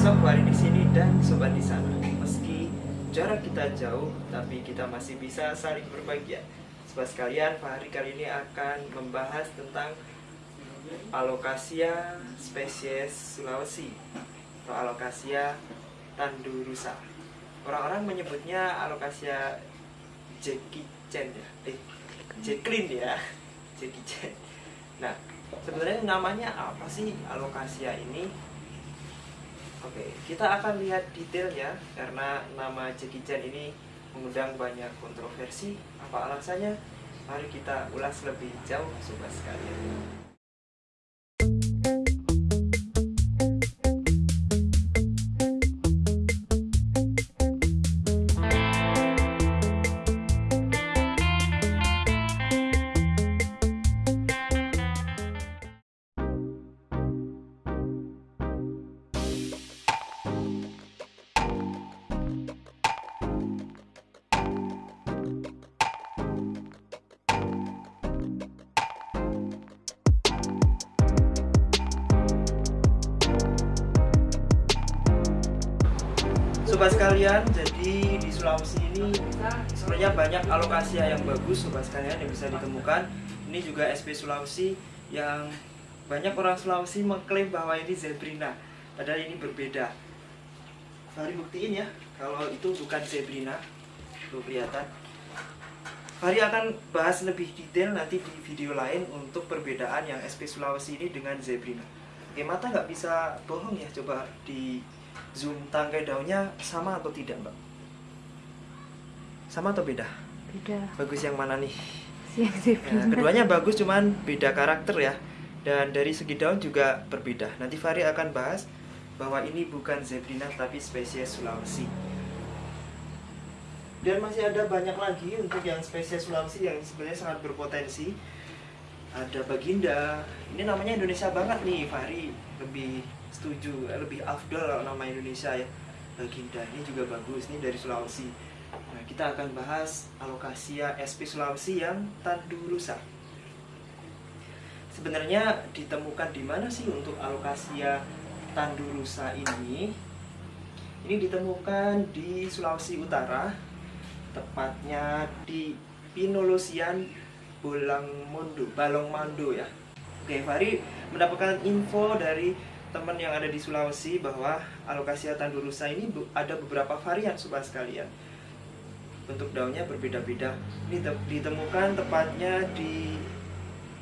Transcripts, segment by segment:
Sob Wari di sini dan sobat di sana. Meski jarak kita jauh, tapi kita masih bisa saling berbahagia. Sobat sekalian, Fahri kali ini akan membahas tentang Alocasia spesies Sulawesi atau Alocasia tandurusa. Orang-orang menyebutnya Alocasia Jackie Chan ya, eh Jacqueline ya, Jackie Chan. Nah, sebenarnya namanya apa sih Alocasia ini? Oke, kita akan lihat detailnya karena nama Jackie Chan ini mengundang banyak kontroversi. Apa alasannya? Mari kita ulas lebih jauh, sobat sekalian. Sobat sekalian, jadi di Sulawesi ini sebenarnya banyak alokasia yang bagus sobat sekalian yang bisa ditemukan. Ini juga SP Sulawesi yang banyak orang Sulawesi mengklaim bahwa ini zebrina, padahal ini berbeda. Fahri buktiin ya, kalau itu bukan zebrina, tuh kelihatan. Fahri akan bahas lebih detail nanti di video lain untuk perbedaan yang SP Sulawesi ini dengan zebrina. Oke, mata nggak bisa bohong ya, coba di zoom tangkai daunnya sama atau tidak mbak? Sama atau beda? Beda. Bagus yang mana nih? Siang Ya, keduanya bagus cuman beda karakter ya Dan dari segi daun juga berbeda Nanti Fahri akan bahas bahwa ini bukan zebrina tapi spesies Sulawesi Dan masih ada banyak lagi untuk yang spesies Sulawesi yang sebenarnya sangat berpotensi Ada baginda Ini namanya Indonesia banget nih Fahri lebih setuju, lebih afdol nama Indonesia ya Baginda ini juga bagus, ini dari Sulawesi Nah, kita akan bahas alokasia SP Sulawesi yang tandurusa. Sebenarnya ditemukan di mana sih untuk alokasia tandurusa ini? Ini ditemukan di Sulawesi Utara, tepatnya di Pinolosian Bolangmondo, Balongmando ya. Oke, Fari mendapatkan info dari teman yang ada di Sulawesi bahwa alokasia tandurusa ini ada beberapa varian sobat sekalian bentuk daunnya berbeda-beda. Ini ditemukan tepatnya di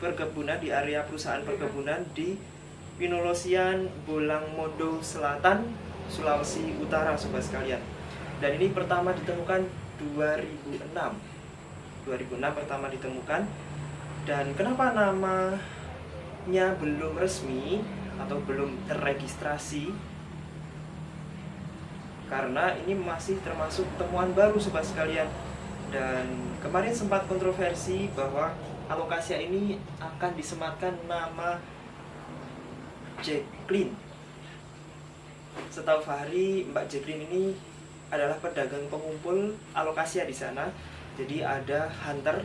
perkebunan di area perusahaan perkebunan di Pinolosian Bolangmondo Selatan, Sulawesi Utara, sobat sekalian. Dan ini pertama ditemukan 2006. 2006 pertama ditemukan. Dan kenapa namanya belum resmi atau belum terregistrasi. Karena ini masih termasuk temuan baru sobat sekalian. Dan kemarin sempat kontroversi bahwa alokasia ini akan disematkan nama Jacqueline. Setahu Fahri Mbak Jacqueline ini adalah pedagang pengumpul alokasia di sana. Jadi ada hunter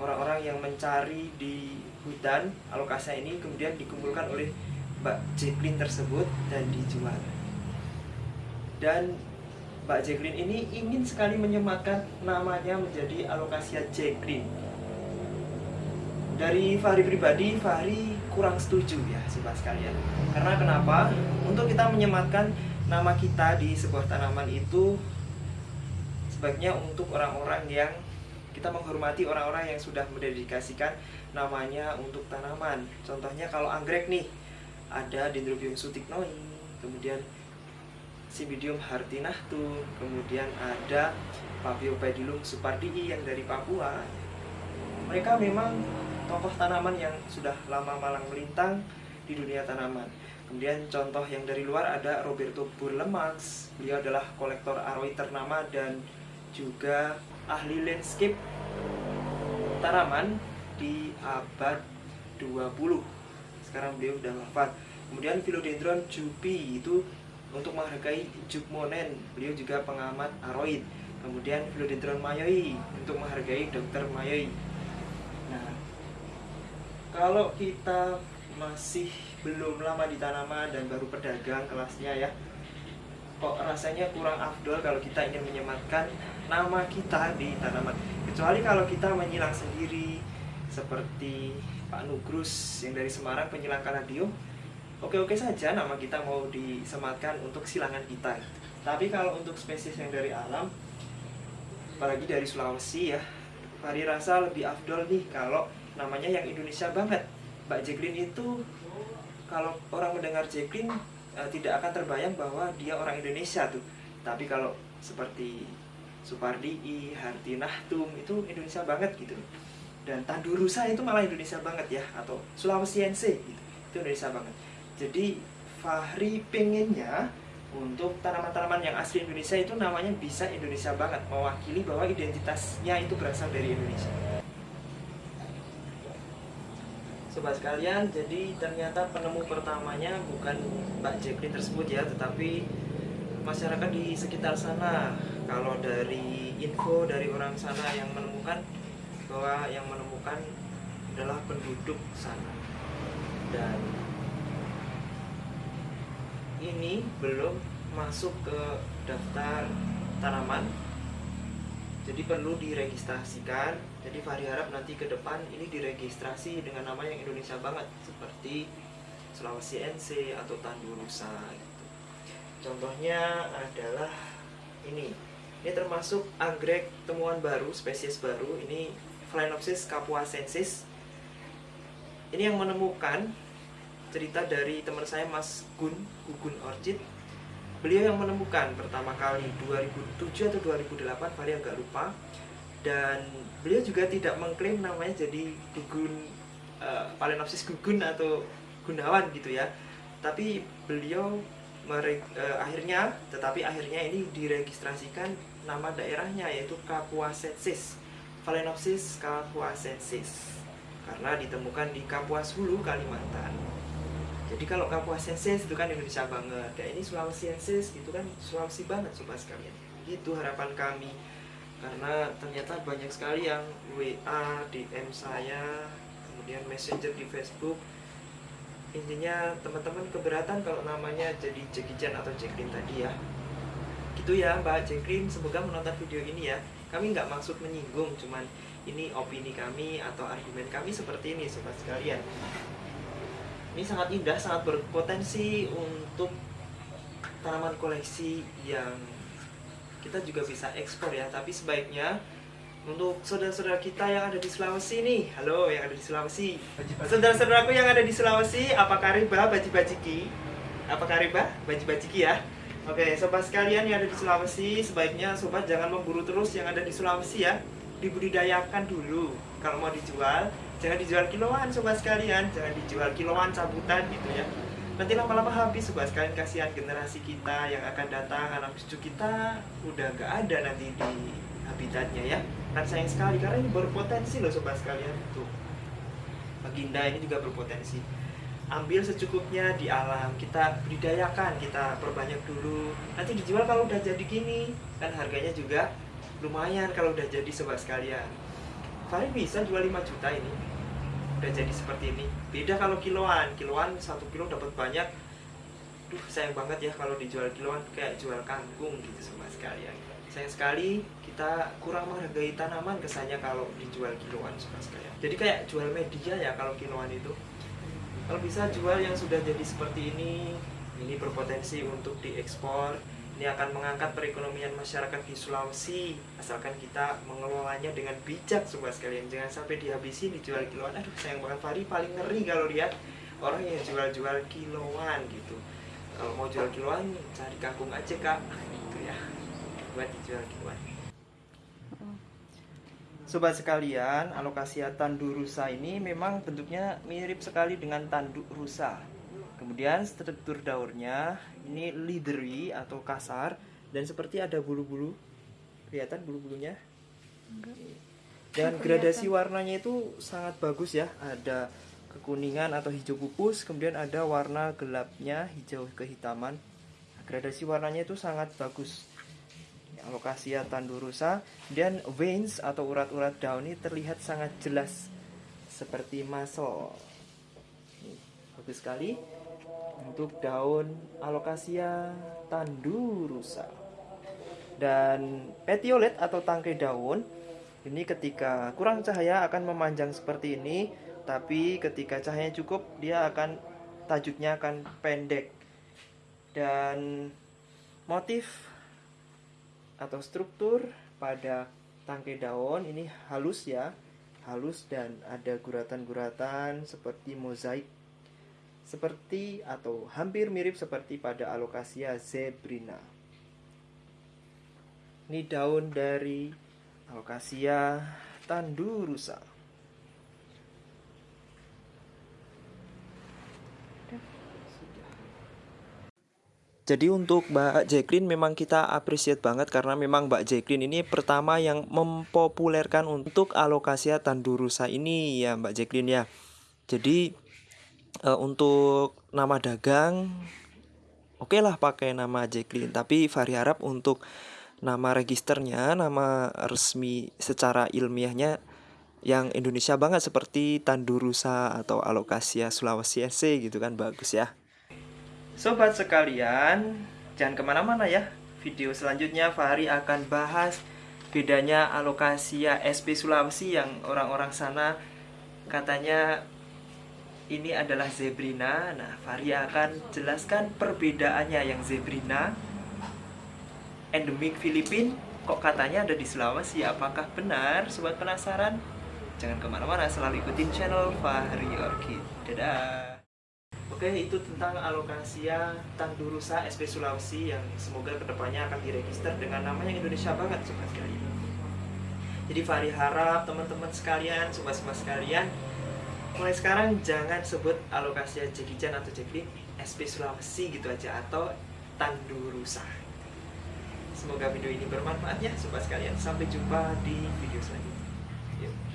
orang-orang yang mencari di hutan. Alokasia ini kemudian dikumpulkan oleh Mbak Jacqueline tersebut dan dijual. Dan Mbak Jacqueline ini ingin sekali menyematkan namanya menjadi Alokasia Jacqueline. Dari Fahri pribadi, Fahri kurang setuju ya sobat sekalian. Karena kenapa? untuk kita menyematkan nama kita di sebuah tanaman itu sebaiknya untuk orang-orang yang kita menghormati orang-orang yang sudah mendedikasikan namanya untuk tanaman. Contohnya kalau anggrek nih ada Dendrobium sutiknoi kemudian Cymbidium hartinahtu, kemudian ada Papiopedilum supardii yang dari Papua. Mereka memang tokoh tanaman yang sudah lama malang melintang di dunia tanaman. Kemudian contoh yang dari luar ada Roberto Burlemax. Beliau adalah kolektor aroid ternama dan juga ahli landscape tanaman di abad 20. Sekarang beliau sudah wafat. Kemudian Philodendron jupi itu untuk menghargai Jukmonen, beliau juga pengamat aroid. Kemudian Philodendron mayoi untuk menghargai Dr. Mayoi. Nah, kalau kita masih belum lama di tanaman dan baru pedagang kelasnya ya, kok rasanya kurang afdol kalau kita ingin menyematkan nama kita di tanaman kecuali kalau kita menyilang sendiri seperti Pak Nugrus yang dari Semarang penyilang kaladio oke-oke saja nama kita mau disematkan untuk silangan kita. Tapi kalau untuk spesies yang dari alam apalagi dari Sulawesi ya Fahri rasa lebih afdol nih kalau namanya yang Indonesia banget. Mbak Jacqueline itu kalau orang mendengar Jacqueline uh, tidak akan terbayang bahwa dia orang Indonesia tuh. Tapi kalau seperti Supardi, Harti Nahtum itu Indonesia banget gitu dan Tandurusa itu malah Indonesia banget ya atau Sulawesiense gitu. Itu Indonesia banget. Jadi Fahri pengennya untuk tanaman-tanaman yang asli Indonesia itu namanya bisa Indonesia banget mewakili bahwa identitasnya itu berasal dari Indonesia. Sobat sekalian, jadi ternyata penemu pertamanya bukan Mbak Jacqueline tersebut ya, tetapi masyarakat di sekitar sana. Kalau dari info dari orang sana yang menemukan bahwa yang menemukan adalah penduduk sana. Dan ini belum masuk ke daftar tanaman jadi perlu diregistrasikan jadi Fahri harap nanti ke depan ini diregistrasi dengan nama yang Indonesia banget seperti Sulawesi NC atau Tandurusa gitu. contohnya adalah ini ini termasuk anggrek temuan baru spesies baru ini Phalaenopsis capuasensis ini yang menemukan cerita dari teman saya Mas Gun Gugun Orchid. Beliau yang menemukan pertama kali 2007 atau 2008 Fahri agak lupa. Dan beliau juga tidak mengklaim namanya jadi gugun uh, Phalaenopsis gugun atau gunawan gitu ya. Tapi beliau mere, uh, akhirnya tetapi akhirnya ini diregistrasikan nama daerahnya yaitu Kapuasensis Phalaenopsis kapuasensis karena ditemukan di Kapuas Hulu Kalimantan. Jadi kalau Kapuasensis itu kan Indonesia banget. Kayak ini Sulawesiensis gitu kan Sulawesi banget sobat sekalian. Itu harapan kami. Karena ternyata banyak sekali yang WA, DM saya kemudian messenger di Facebook. Intinya teman-teman keberatan kalau namanya jadi Jackie Chan atau Jacqueline tadi ya gitu ya Mbak Jacqueline semoga menonton video ini ya kami nggak maksud menyinggung cuman ini opini kami atau argumen kami seperti ini sobat sekalian ini sangat indah, sangat berpotensi untuk tanaman koleksi yang kita juga bisa ekspor ya. Tapi sebaiknya untuk saudara-saudara kita yang ada di Sulawesi nih, halo yang ada di Sulawesi, saudara-saudaraku yang ada di Sulawesi, apa kariba baji-bajiki? Apa kariba baji-bajiki ya? Oke, sobat sekalian yang ada di Sulawesi, sebaiknya sobat jangan memburu terus yang ada di Sulawesi ya. Dibudidayakan dulu. Kalau mau dijual jangan dijual kiloan sobat sekalian. Jangan dijual kiloan cabutan gitu ya. Nanti lama-lama habis sobat sekalian. Kasihan generasi kita yang akan datang anak cucu kita udah gak ada nanti di habitatnya ya. Kan sayang sekali karena ini berpotensi loh sobat sekalian. Tuh baginda ini juga berpotensi ambil secukupnya di alam. Kita budidayakan kita perbanyak dulu. Nanti dijual kalau udah jadi gini. Kan harganya juga lumayan kalau udah jadi sobat sekalian. Fahri bisa jual 5 juta ini. Udah jadi seperti ini. Beda kalau kiloan. Kiloan satu kilo dapat banyak. Duh sayang banget ya kalau dijual kiloan kayak jual kangkung gitu semua sekalian. Sayang sekali kita kurang menghargai tanaman kesannya kalau dijual kiloan semua sekalian. Jadi kayak jual media ya kalau kiloan itu kalau bisa jual yang sudah jadi seperti ini ini berpotensi untuk diekspor. Ini akan mengangkat perekonomian masyarakat di Sulawesi asalkan kita mengelolanya dengan bijak semua sekalian. Jangan sampai dihabisi dijual kiloan. Aduh sayang banget Fari paling ngeri kalau lihat orang yang jual-jual kiloan gitu. Kalau mau jual kiloan cari kangkung aja kak. Gitu ya. Buat dijual kiloan Sobat sekalian, alokasi tandu rusa ini memang bentuknya mirip sekali dengan tanduk rusa Kemudian struktur daurnya ini leathery atau kasar dan seperti ada bulu-bulu. Kelihatan bulu-bulunya? Dan gradasi warnanya itu sangat bagus ya. Ada kekuningan atau hijau pupus, kemudian ada warna gelapnya hijau kehitaman. Gradasi warnanya itu sangat bagus. Alokasia tandurusa dan veins atau urat-urat daun ini terlihat sangat jelas seperti muscle. Bagus sekali. Untuk daun alokasia tandurusa dan petiolet atau tangkai daun ini ketika kurang cahaya akan memanjang seperti ini tapi ketika cahayanya cukup dia akan tajuknya akan pendek. Dan motif atau struktur pada tangkai daun ini halus ya halus dan ada guratan-guratan seperti mozaik seperti atau hampir mirip seperti pada alokasia zebrina. Ini daun dari alokasia tandurusa Jadi untuk Mbak Jacqueline memang kita appreciate banget karena memang Mbak Jacqueline ini pertama yang mempopulerkan untuk alokasia tandurusa ini ya Mbak Jacqueline ya. Jadi uh, untuk nama dagang oke okay lah pakai nama Jacqueline tapi Fahri harap untuk nama registernya, nama resmi secara ilmiahnya yang Indonesia banget seperti Tandurusa atau Alokasia Sulawesi SC gitu kan bagus ya. Sobat sekalian, jangan ke mana-mana ya. Video selanjutnya Fahri akan bahas bedanya alokasia SP Sulawesi yang orang-orang sana katanya ini adalah zebrina. Nah, Fahri akan jelaskan perbedaannya yang zebrina endemik Filipin kok katanya ada di Sulawesi. Apakah benar? Sobat penasaran? Jangan ke mana-mana, selalu ikutin channel Fahri Orchid. Dadah! Oke, itu tentang alokasia Tandurusa SP Sulawesi yang semoga ke depannya akan diregister dengan nama yang Indonesia banget, sobat sekalian. Jadi Fahri harap teman-teman sekalian, sobat-sobat sekalian, mulai sekarang jangan sebut alokasia Jekijan atau Jeklik SP Sulawesi gitu aja atau Tandurusa. Semoga video ini bermanfaat ya sobat sekalian. Sampai jumpa di video selanjutnya. Yuk.